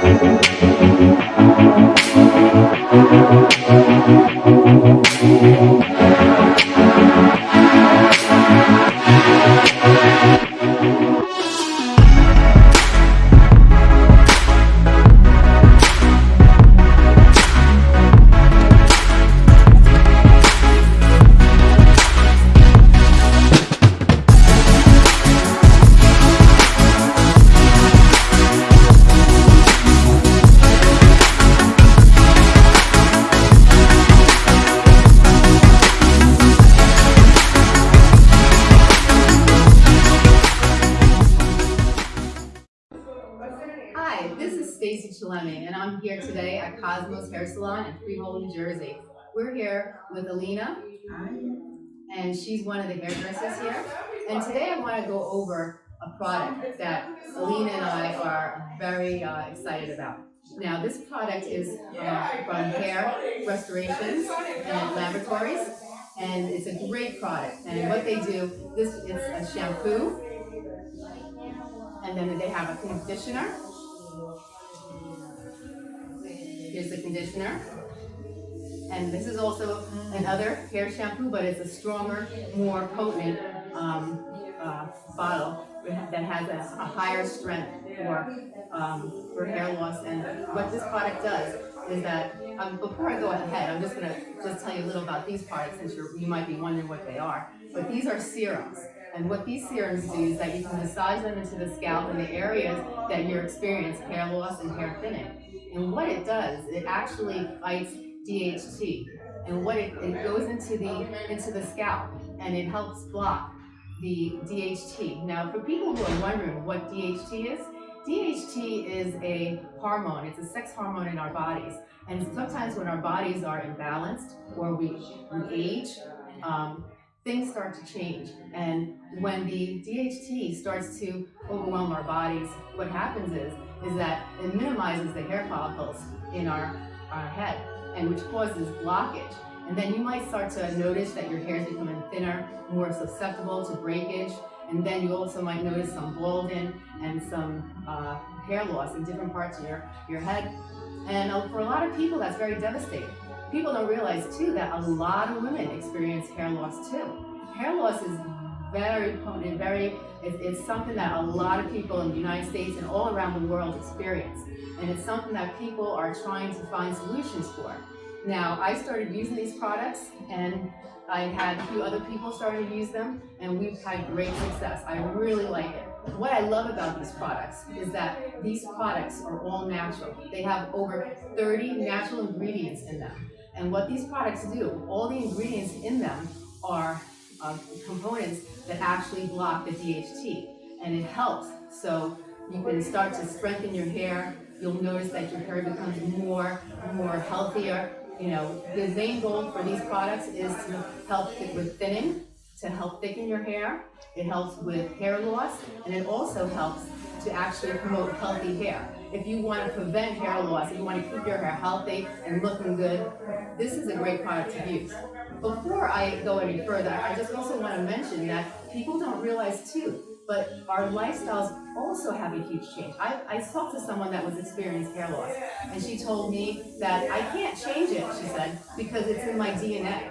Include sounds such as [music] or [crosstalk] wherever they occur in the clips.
I'm here today at Cosmos Hair Salon in Freehold, New Jersey. We're here with Alina, and she's one of the hairdressers here. And today I want to go over a product that Alina and I are very uh, excited about. Now, this product is uh, from Hair Restorations and Laboratories, and it's a great product. And what they do, this is a shampoo, and then they have a conditioner. Here's the conditioner. And this is also another hair shampoo, but it's a stronger, more potent um, uh, bottle that has a, a higher strength for, um, for hair loss. And what this product does is that, um, before I go ahead, I'm just gonna just tell you a little about these products since you might be wondering what they are. But these are serums. And what these serums do is that you can massage them into the scalp in the areas that you're experiencing hair loss and hair thinning. And what it does, it actually fights DHT. And what it, it goes into the into the scalp and it helps block the DHT. Now, for people who are wondering what DHT is, DHT is a hormone. It's a sex hormone in our bodies. And sometimes when our bodies are imbalanced or we, we age, um, things start to change. And when the DHT starts to overwhelm our bodies, what happens is, is that it minimizes the hair follicles in our, our head, and which causes blockage. And then you might start to notice that your hair is becoming thinner, more susceptible to breakage, and then you also might notice some balding and some uh, hair loss in different parts of your, your head. And uh, for a lot of people, that's very devastating. People don't realize too that a lot of women experience hair loss too. Hair loss is very potent, very, it's, it's something that a lot of people in the United States and all around the world experience. And it's something that people are trying to find solutions for. Now, I started using these products and I had a few other people starting to use them and we've had great success. I really like it. What I love about these products is that these products are all natural. They have over 30 natural ingredients in them. And what these products do, all the ingredients in them are uh, components that actually block the DHT. And it helps. So you can start to strengthen your hair. You'll notice that your hair becomes more, more healthier. You know, the main goal for these products is to help with thinning, to help thicken your hair. It helps with hair loss, and it also helps to actually promote healthy hair. If you want to prevent hair loss, if you want to keep your hair healthy and looking good, this is a great product to use. Before I go any further, I just also want to mention that people don't realize too, but our lifestyles also have a huge change. I, I talked to someone that was experiencing hair loss, and she told me that I can't change it, she said, because it's in my DNA.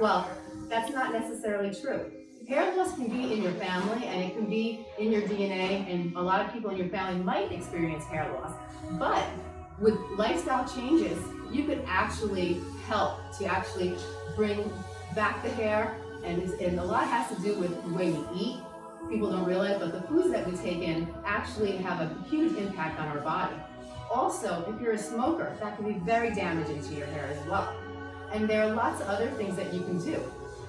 Well, that's not necessarily true. Hair loss can be in your family and it can be in your DNA and a lot of people in your family might experience hair loss. But with lifestyle changes, you could actually help to actually bring back the hair and, and a lot has to do with the way we eat. People don't realize, but the foods that we take in actually have a huge impact on our body. Also, if you're a smoker, that can be very damaging to your hair as well. And there are lots of other things that you can do.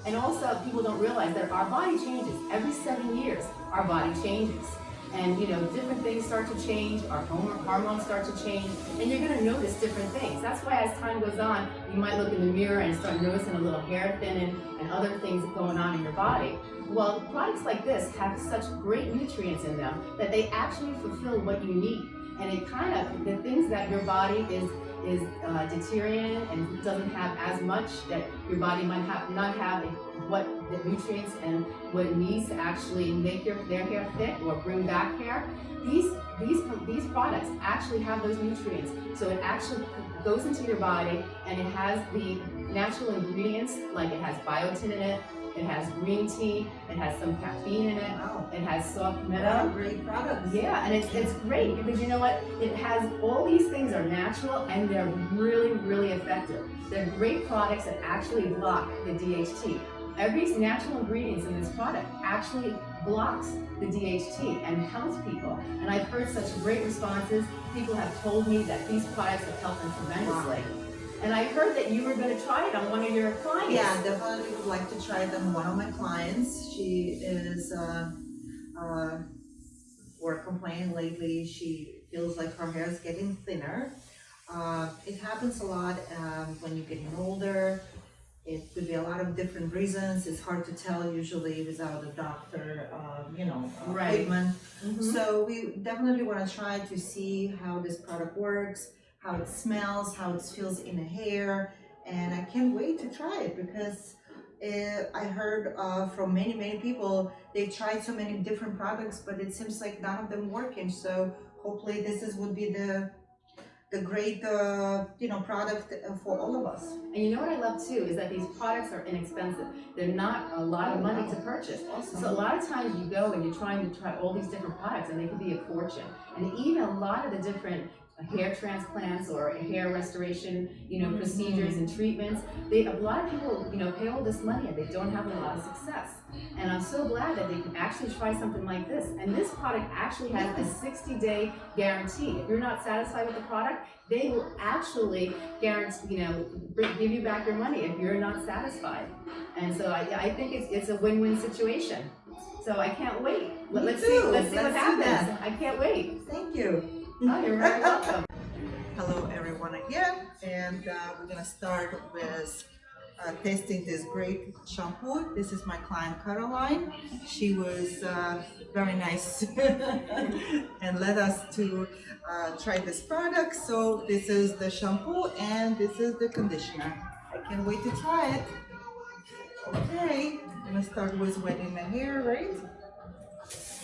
And also, people don't realize that our body changes. Every seven years, our body changes. And you know, different things start to change, our hormones start to change, and you're gonna notice different things. That's why as time goes on, you might look in the mirror and start noticing a little hair thinning and other things going on in your body. Well, products like this have such great nutrients in them that they actually fulfill what you need. And it kind of, the things that your body is is uh, deteriorating and doesn't have as much that your body might have not have what the nutrients and what it needs to actually make your their hair thick or bring back hair. These these these products actually have those nutrients, so it actually goes into your body and it has the natural ingredients like it has biotin in it, it has green tea, it has some caffeine in it, Wow. it has soft a great product. Yeah, and it's, it's great because you know what? It has all these things are natural and they're really, really effective. They're great products that actually block the DHT. Every natural ingredients in this product actually blocks the DHT and helps people. And I've heard such great responses. People have told me that these products have helped them tremendously. And I heard that you were going to try it on one of your clients. Yeah, definitely would like to try it on one of my clients. She is, uh, uh, we're complaining lately, she feels like her hair is getting thinner. Uh, it happens a lot, um, when you're getting older. It could be a lot of different reasons. It's hard to tell usually without a doctor, um, you know, Right. appointment. Mhm. So we definitely want to try to see how this product works, how it smells, how it feels in the hair, and I can't wait to try it because uh, I heard uh, from many many people they've tried so many different products, but it seems like none of them working. So hopefully this is would be the the great uh, you know product uh, for all of us. And you know what I love too is that these products are inexpensive. They're not a lot of money to purchase. Awesome. So a lot of times you go and you're trying to try all these different products and they can be a fortune. And even a lot of the different hair transplants or hair restoration, you know, mm-hmm. procedures and treatments, they, a lot of people, you know, pay all this money and they don't have a lot of success. And I'm so glad that they can actually try something like this. And this product actually has a 60 day guarantee. If you're not satisfied with the product, they will actually guarantee, you know, give you back your money if you're not satisfied. And so I, I think it's, it's a win-win situation. So I can't wait. Let, us see, let's see what Let's do happens. I can't wait. Thank you. Oh, you're very welcome. Hello everyone again, and uh, we're gonna start with uh, testing this great shampoo. This is my client Caroline. She was uh, very nice [laughs] and led us to uh, try this product. So this is the shampoo and this is the conditioner. I can't wait to try it. Okay, I'm gonna start with wetting the hair, right?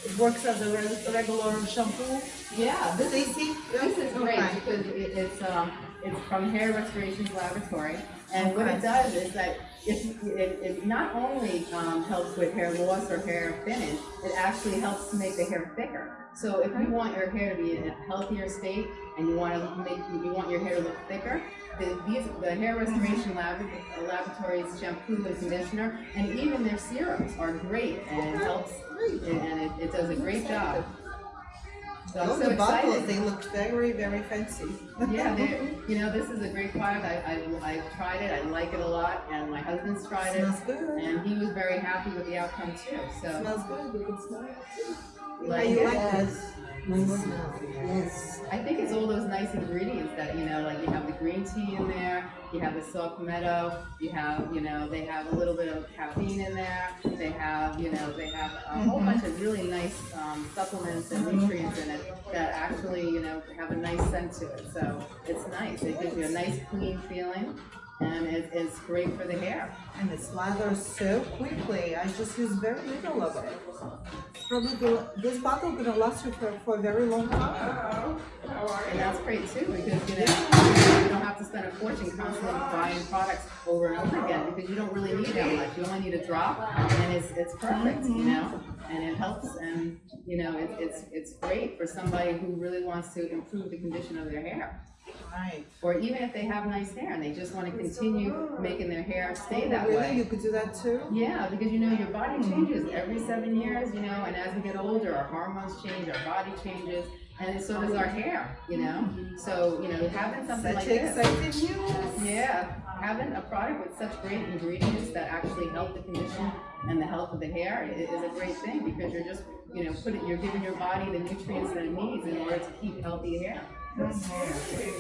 It works as a re- regular shampoo. Yeah, this is, this is great Okay. because it, it's, um, it's from Hair Restorations Laboratory. And what it does is that it, it, it not only, um, helps with hair loss or hair thinning, it actually helps to make the hair thicker. So if you want your hair to be in a healthier state and you want to make, you want your hair to look thicker, the, these, the Hair Restoration Lab, Laboratories shampoo and conditioner, and even their serums are great and it helps, and and it, it does a great job. So Oh, so the bottles, they look very, very fancy. Yeah, [laughs] you know, this is a great product. I, I, I've tried it. I like it a lot, and my husband's tried it, Smells good. and he was very happy with the outcome too. So, Smells good, you can smell it too. You How like you it? like this? Yes. I think it's all those nice ingredients that you know, like you have the green tea in there, you have the saw palmetto, you have, you know, they have a little bit of caffeine in there. They have, you know, they have a whole Mhm. bunch of really nice um, supplements and nutrients in it that actually, you know, have a nice scent to it. So it's nice. It gives you a nice clean feeling, and it, it's great for the hair. And it slathers so quickly, I just use very little of it. Probably, go- this bottle gonna last you for, for a very long time. And that's great too, because you know, you don't have to spend a fortune constantly buying products over and over again, because you don't really need that much. You only need a drop, and it's, it's perfect, you know? And it helps, and, you know, it, it's, it's great for somebody who really wants to improve the condition of their hair. Right. Or even if they have nice hair and they just wanna continue making their hair oh, stay that Really, way. you could do that too? Yeah, because you know, your body hmm. changes every seven years, you know, and as we get older, our hormones change, our body changes, and so does our hair, you know? Mm-hmm. So, you know, having something Such like this. Yeah, having a product with such great ingredients that actually help the condition and the health of the hair is a great thing because you're just, you know, putting, you're giving your body the nutrients that it needs in order to keep healthy hair. Okay.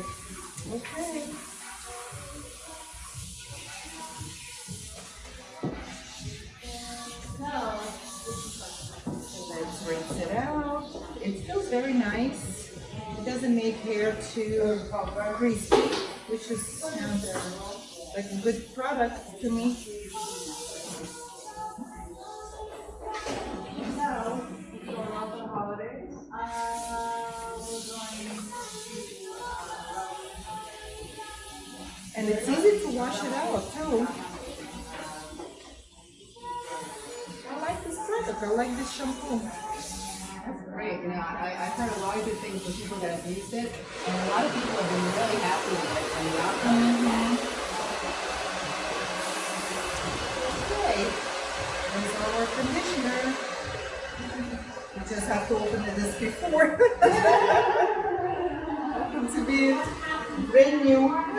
Let's rinse it out. It feels very nice. It doesn't make hair too greasy, which is sounds like a good product to me. This I like this shampoo. That's great, you know, I, I've heard a lot of good things from people that have used it, and a lot of people have been really happy with it, and the outcome. Mm-hmm. Okay, there's our conditioner. We just have to open it as before. [laughs] Happens to be brand new.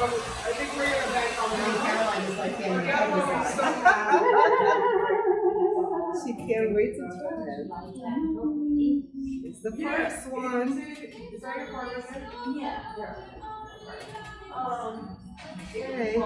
Caroline is like getting the publicist. She can't wait to try it. It's the first one. Is that your partner? Yeah. yeah. Um, okay.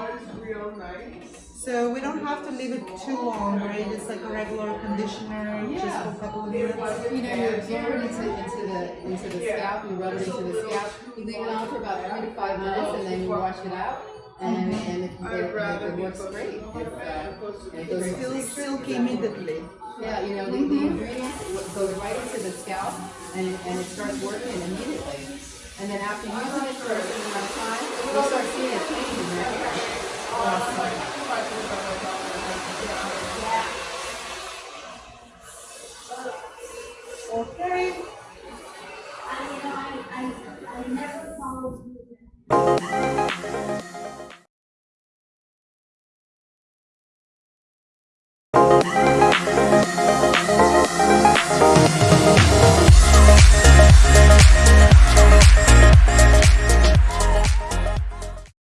So we don't have to leave it too long, right? It's like a regular conditioner, just for a couple of minutes. You know, you absorb it into, into the, into the scalp, you rub it into the scalp, you leave it on for about three to five minutes, and then you wash it out, and, and it, it, it works great. It's, uh, feels silky immediately. yeah, you know, the, the ingredients go right into the scalp, and, it- and it starts working immediately. And then after using it for a certain amount of time, you'll start seeing a change in your hair. Okay.